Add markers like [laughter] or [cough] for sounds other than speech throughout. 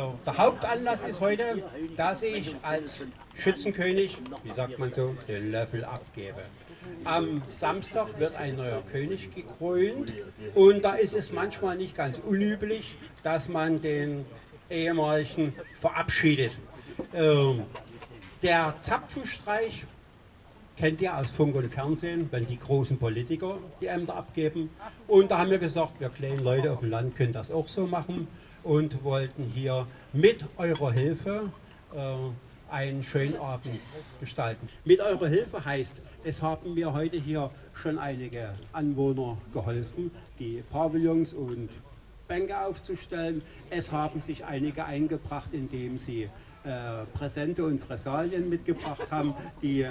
Der Hauptanlass ist heute, dass ich als Schützenkönig, wie sagt man so, den Löffel abgebe. Am Samstag wird ein neuer König gekrönt und da ist es manchmal nicht ganz unüblich, dass man den ehemaligen verabschiedet. Ähm, der Zapfenstreich kennt ihr aus Funk und Fernsehen, wenn die großen Politiker die Ämter abgeben. Und da haben wir gesagt, wir kleinen Leute auf dem Land können das auch so machen und wollten hier mit eurer Hilfe äh, einen schönen Abend gestalten. Mit eurer Hilfe heißt, es haben mir heute hier schon einige Anwohner geholfen, die Pavillons und Bänke aufzustellen. Es haben sich einige eingebracht, indem sie äh, Präsente und Fressalien mitgebracht haben, die äh,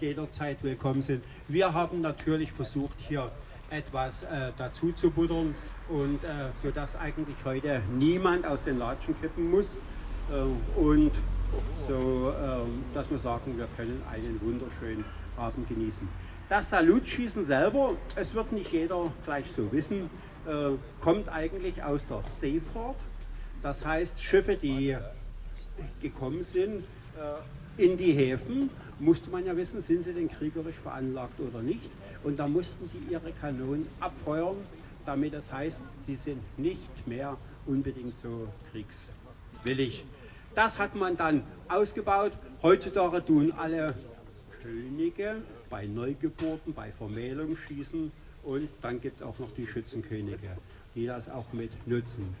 jederzeit willkommen sind. Wir haben natürlich versucht, hier etwas äh, dazu zu buttern und äh, sodass eigentlich heute niemand aus den Latschen kippen muss äh, und so, äh, dass wir sagen, wir können einen wunderschönen Abend genießen. Das Salutschießen selber, es wird nicht jeder gleich so wissen, äh, kommt eigentlich aus der Seefahrt. Das heißt, Schiffe, die gekommen sind äh, in die Häfen, musste man ja wissen, sind sie denn kriegerisch veranlagt oder nicht. Und da mussten die ihre Kanonen abfeuern, damit das heißt, sie sind nicht mehr unbedingt so kriegswillig. Das hat man dann ausgebaut. Heutzutage tun alle Könige bei Neugeburten, bei Vermählung schießen und dann gibt es auch noch die Schützenkönige, die das auch mit nutzen.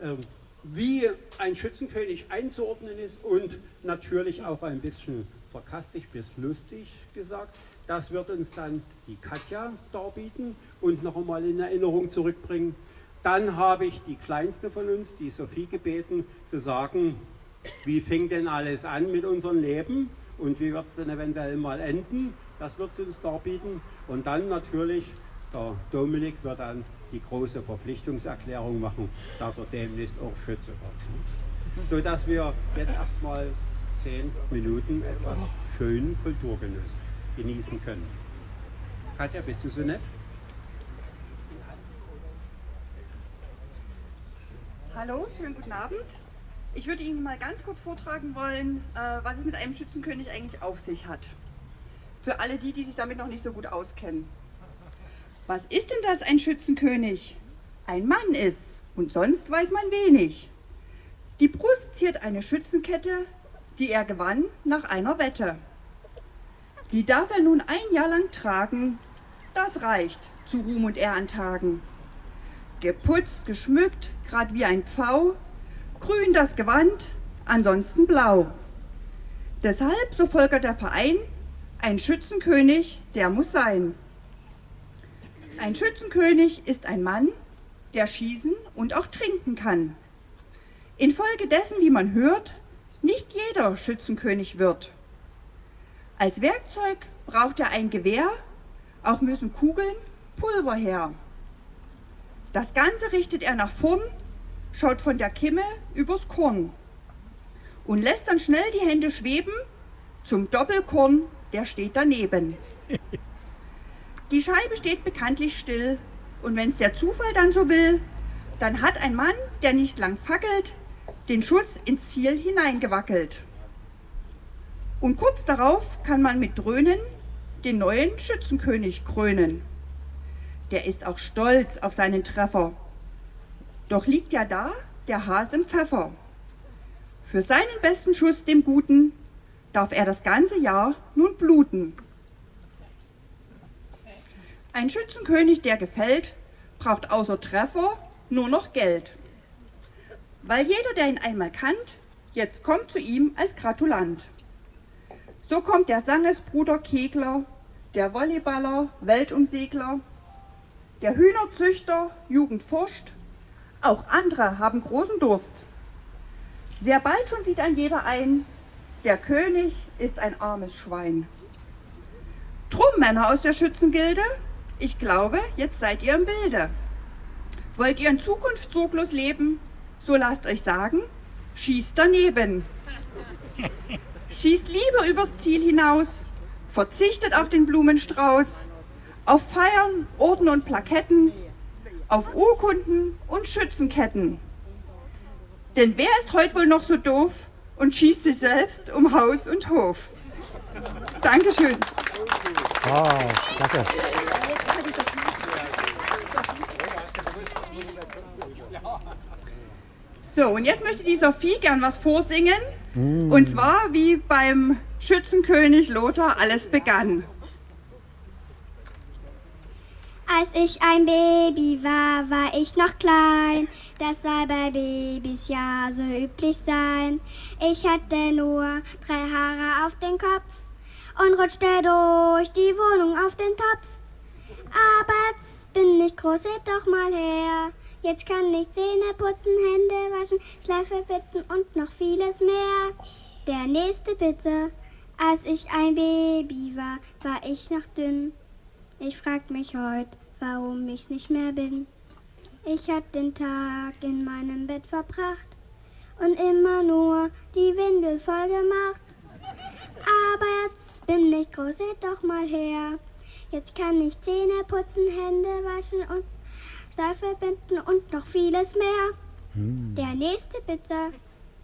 Ähm, wie ein Schützenkönig einzuordnen ist und natürlich auch ein bisschen sarkastisch bis lustig gesagt, das wird uns dann die Katja darbieten und noch einmal in Erinnerung zurückbringen. Dann habe ich die kleinste von uns, die Sophie, gebeten, zu sagen, wie fing denn alles an mit unserem Leben und wie wird es denn eventuell mal enden. Das wird sie uns darbieten. Und dann natürlich, der Dominik wird dann die große Verpflichtungserklärung machen, dass er demnächst auch Schütze wird. So dass wir jetzt erstmal zehn Minuten etwas schönen Kulturgenuss genießen können. Katja, bist du so nett? Hallo, schönen guten Abend. Ich würde Ihnen mal ganz kurz vortragen wollen, äh, was es mit einem Schützenkönig eigentlich auf sich hat. Für alle die, die sich damit noch nicht so gut auskennen. Was ist denn das, ein Schützenkönig? Ein Mann ist und sonst weiß man wenig. Die Brust ziert eine Schützenkette, die er gewann nach einer Wette. Die darf er nun ein Jahr lang tragen, das reicht zu Ruhm und Ehrentagen. Geputzt, geschmückt, grad wie ein Pfau, grün das Gewand, ansonsten blau. Deshalb, so folgert der Verein, ein Schützenkönig, der muss sein. Ein Schützenkönig ist ein Mann, der schießen und auch trinken kann. Infolgedessen, wie man hört, nicht jeder Schützenkönig wird. Als Werkzeug braucht er ein Gewehr, auch müssen Kugeln, Pulver her. Das Ganze richtet er nach vorn, schaut von der Kimme übers Korn und lässt dann schnell die Hände schweben zum Doppelkorn, der steht daneben. [laughs] Die Scheibe steht bekanntlich still und wenn es der Zufall dann so will, dann hat ein Mann, der nicht lang fackelt, den Schuss ins Ziel hineingewackelt. Und kurz darauf kann man mit Dröhnen den neuen Schützenkönig krönen. Der ist auch stolz auf seinen Treffer. Doch liegt ja da der Has im Pfeffer. Für seinen besten Schuss, dem Guten, darf er das ganze Jahr nun bluten. Ein Schützenkönig, der gefällt, braucht außer Treffer nur noch Geld. Weil jeder, der ihn einmal kannt, jetzt kommt zu ihm als Gratulant. So kommt der Sangesbruder Kegler, der Volleyballer, Weltumsegler, der Hühnerzüchter, Jugend forscht, auch andere haben großen Durst. Sehr bald schon sieht ein jeder ein, der König ist ein armes Schwein. Drum, Männer aus der Schützengilde, ich glaube, jetzt seid ihr im Bilde. Wollt ihr in Zukunft sorglos leben, so lasst euch sagen, schießt daneben. [laughs] Schießt lieber übers Ziel hinaus, verzichtet auf den Blumenstrauß, auf Feiern, Orden und Plaketten, auf Urkunden und Schützenketten. Denn wer ist heute wohl noch so doof und schießt sich selbst um Haus und Hof? Dankeschön. Oh, klasse. So, und jetzt möchte die Sophie gern was vorsingen. Und zwar wie beim Schützenkönig Lothar alles begann. Als ich ein Baby war, war ich noch klein. Das soll bei Babys ja so üblich sein. Ich hatte nur drei Haare auf dem Kopf und rutschte durch die Wohnung auf den Topf. Aber jetzt bin ich groß, seht doch mal her. Jetzt kann ich Zähne putzen, Hände waschen, Schleife bitten und noch vieles mehr. Der nächste bitte. Als ich ein Baby war, war ich noch dünn. Ich frag mich heute, warum ich nicht mehr bin. Ich hab den Tag in meinem Bett verbracht und immer nur die Windel voll gemacht. Aber jetzt bin ich groß, seht doch mal her. Jetzt kann ich Zähne putzen, Hände waschen und Steife binden und noch vieles mehr. Der nächste bitte.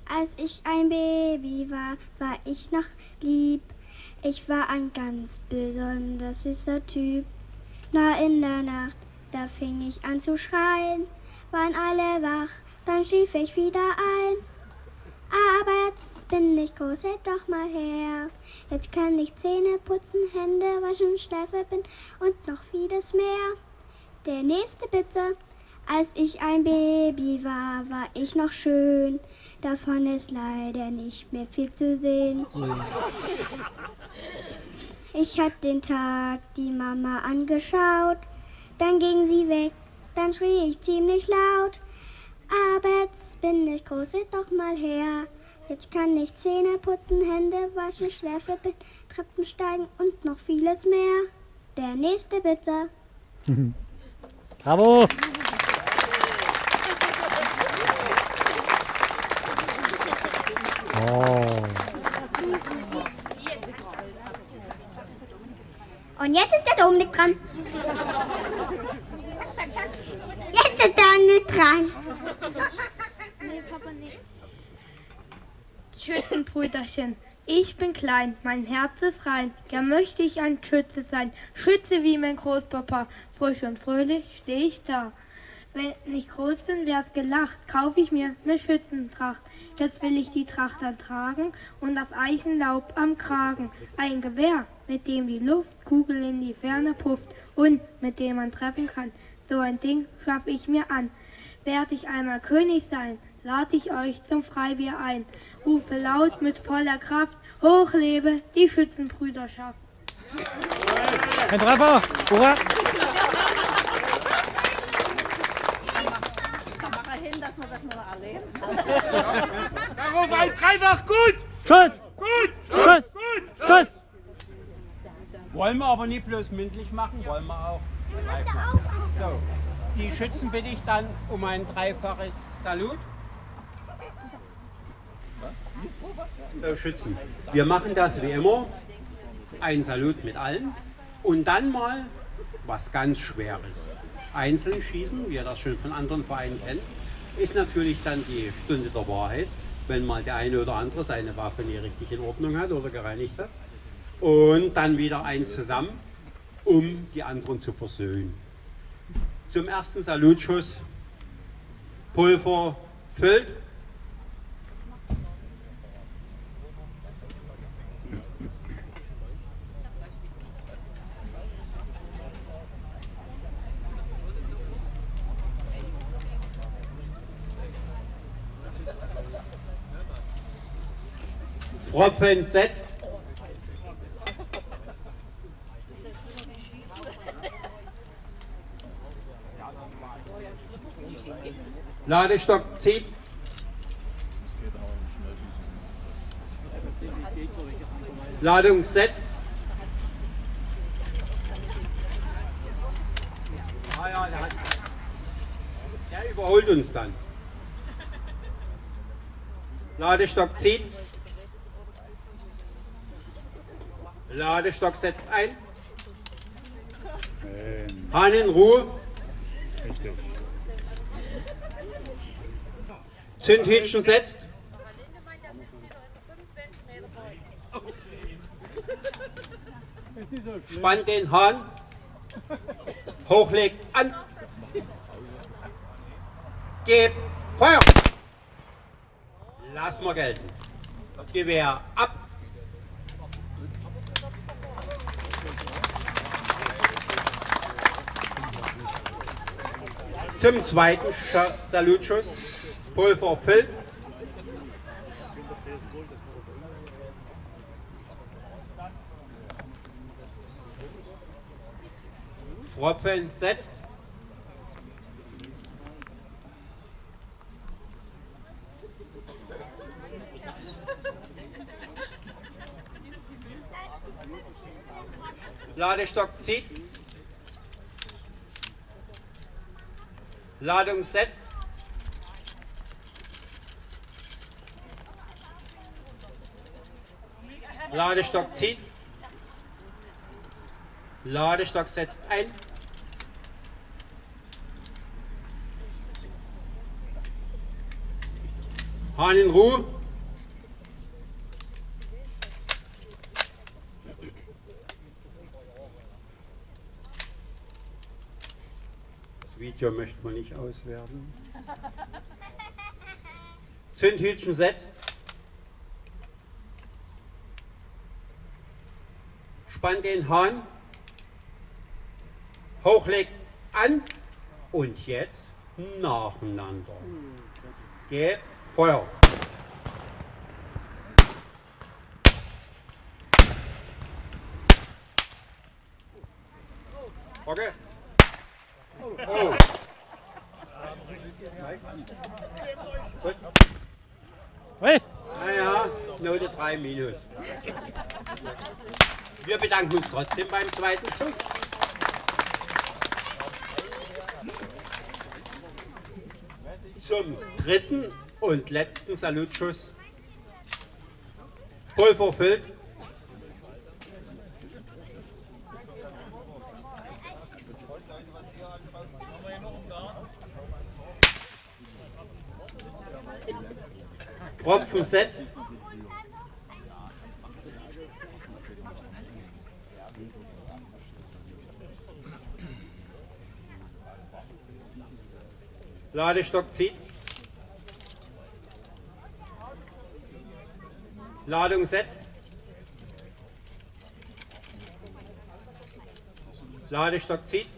Als ich ein Baby war, war ich noch lieb. Ich war ein ganz besonders süßer Typ. Na in der Nacht, da fing ich an zu schreien. Waren alle wach, dann schlief ich wieder ein. Aber jetzt bin ich groß, seht doch mal her. Jetzt kann ich Zähne putzen, Hände waschen, Schleife binden und noch vieles mehr. Der nächste bitte. Als ich ein Baby war, war ich noch schön. Davon ist leider nicht mehr viel zu sehen. Ich hab den Tag die Mama angeschaut, dann ging sie weg, dann schrie ich ziemlich laut. Aber jetzt bin ich groß, seht doch mal her. Jetzt kann ich Zähne putzen, Hände waschen, Schläfe Treppen steigen und noch vieles mehr. Der nächste bitte. [laughs] Bravo. Oh. Und jetzt ist der Dominik dran. Jetzt ist der nicht dran. Schützenbrüderchen, ich bin klein, mein Herz ist rein, gern möchte ich ein Schütze sein, Schütze wie mein Großpapa, frisch und fröhlich steh ich da. Wenn ich groß bin, wär's gelacht, kauf ich mir ne Schützentracht. Jetzt will ich die Tracht dann tragen und das Eichenlaub am Kragen. Ein Gewehr, mit dem die Luftkugel in die Ferne pufft und mit dem man treffen kann. So ein Ding schaff ich mir an. Werd ich einmal König sein, lad ich euch zum Freibier ein. Rufe laut mit voller Kraft, hoch lebe die Schützenbrüderschaft. Ein Treffer. Hurra. Darauf ein Dreifach gut! Schuss. Gut! Schuss. Gut! Schuss. Wollen wir aber nicht bloß mündlich machen, wollen wir auch. So, die Schützen bitte ich dann um ein dreifaches Salut. So, Schützen. Wir machen das wie immer. Ein Salut mit allen. Und dann mal was ganz Schweres. Einzeln schießen, wie ihr das schon von anderen Vereinen kennt, ist natürlich dann die Stunde der Wahrheit, wenn mal der eine oder andere seine Waffe nie richtig in Ordnung hat oder gereinigt hat. Und dann wieder eins zusammen, um die anderen zu versöhnen. Zum ersten Salutschuss. Pulver füllt. Pfropfen setzt. Ladestock zieht. Ladung setzt. Ja, der überholt uns dann. Ladestock zieht. Ladestock setzt ein. Hahn in Ruhe. Zündhütchen setzt. Spannt den Hahn. Hochlegt an. Gebt Feuer. Lass mal gelten. Gewehr ab. Zum zweiten Salutschuss. Pulver füllt. Pfropfen setzt. Ladestock zieht. Ladung setzt. Ladestock zieht. Ladestock setzt ein. Hahn in Ruhe. Video möchte man nicht auswerten. [laughs] Zündhütchen setzt. Spannt den Hahn. Hochlegt an. Und jetzt nacheinander. Gebt Feuer. Oh. Gut. Hey, Naja, Note 3 minus. Wir bedanken uns trotzdem beim zweiten Schuss. Zum dritten und letzten Salutschuss. Pulver füllt. Pfropfen setzt. Ladestock zieht. Ladung setzt. Ladestock zieht.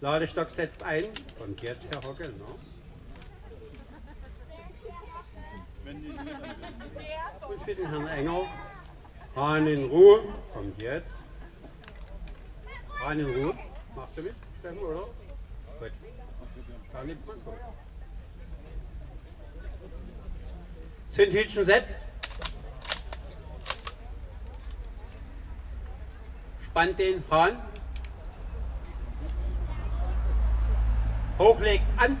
Ladestock setzt ein. Und jetzt Herr Hockel. Ne? Und für den Herrn Enger. Hahn in Ruhe. Kommt jetzt. Hahn in Ruhe. Machst du mit, Steffen, oder? Gut. Dann nimmt man's hoch. Zündhütchen setzt. Spannt den Hahn. Hochlegt an.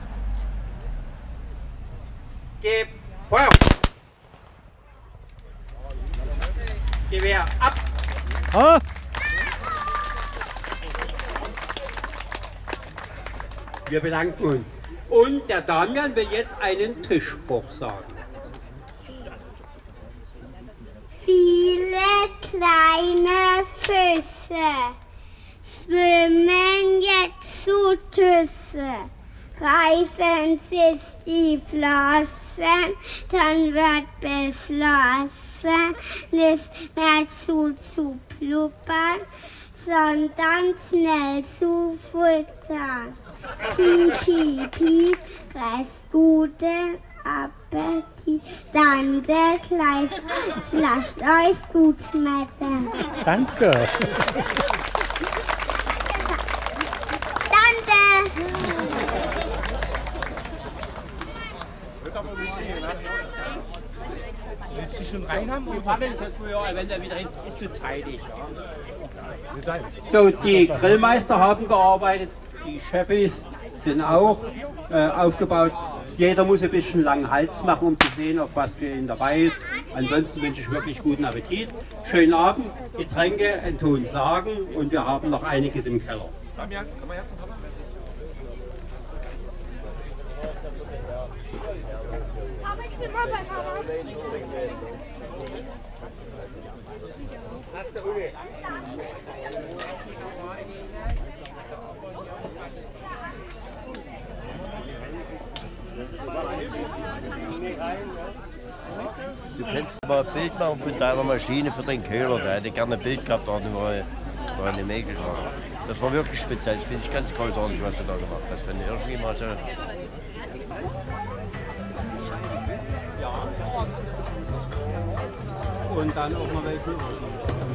Gebt Feuer. Gewehr ab. ah, Wir bedanken uns. Und der Damian will jetzt einen Tischspruch sagen. Viele kleine Füße schwimmen jetzt zu Tüsse. Reißen sich die Flossen, dann wird beschlossen, nicht mehr zu zu pluppern, sondern schnell zu futtern. Piep, piep, piep, rest guten Appetit. Danke, gleich, lasst euch gut schmecken. Danke! schon rein haben? So, die Grillmeister haben gearbeitet, die Chefis sind auch äh, aufgebaut. Jeder muss ein bisschen langen Hals machen, um zu sehen, ob was für ihn dabei ist. Ansonsten wünsche ich wirklich guten Appetit, schönen Abend, Getränke, ein Ton sagen und wir haben noch einiges im Keller. Damian, komm mal her zum Papa. Aber ich bin mal Papa, Papa. Du kannst mal ein Bild machen von deiner Maschine für den Köhler. Der hätte gerne ein Bild gehabt, da war war eine Mail geschlagen. Das war wirklich speziell. Das finde ich ganz großartig, was du da gemacht hast. Wenn du irgendwie mal so. Und dann auch noch welchen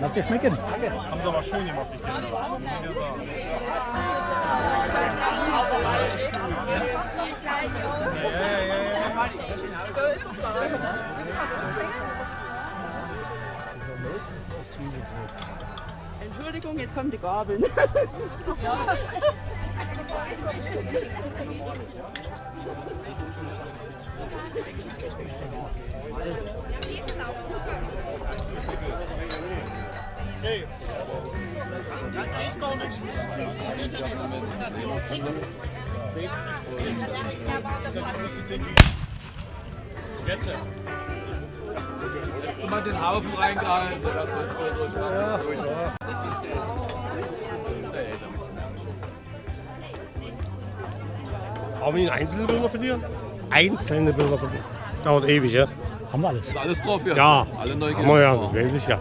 Lass dir schmecken. Haben sie aber schön gemacht, die Kinder. Entschuldigung, jetzt kommen die Gabeln. [laughs] Jetzt. Mal den Haufen reingehalten. Haben wir einzelne Bilder von dir? Einzelne Bilder von dir. Dauert ewig, ja? Haben wir alles. Ist alles drauf jetzt? Ja, Alle neu haben wir ja, das weiß ich ja.